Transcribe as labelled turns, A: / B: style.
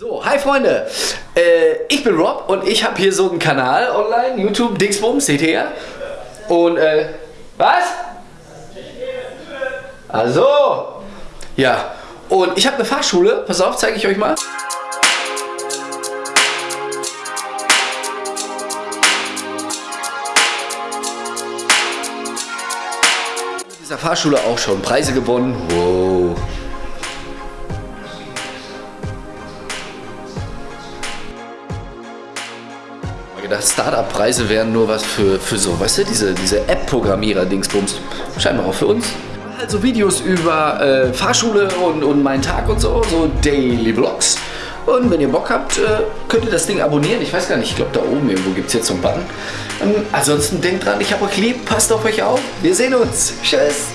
A: So, hi Freunde, äh, ich bin Rob und ich habe hier so einen Kanal online, YouTube, Dingsbums, seht ihr ja? Und, äh, was? Also, ja, und ich habe eine Fahrschule, pass auf, zeige ich euch mal. In dieser Fahrschule auch schon Preise gewonnen, wow. Gedacht, Startup-Preise wären nur was für, für so, weißt du, diese, diese App-Programmierer-Dingsbums. Scheinbar auch für uns. Halt so Videos über äh, Fahrschule und, und meinen Tag und so, so Daily Vlogs. Und wenn ihr Bock habt, äh, könnt ihr das Ding abonnieren. Ich weiß gar nicht, ich glaube da oben irgendwo gibt es jetzt so einen Button. Ähm, ansonsten denkt dran, ich habe euch lieb, passt auf euch auf. Wir sehen uns. Tschüss.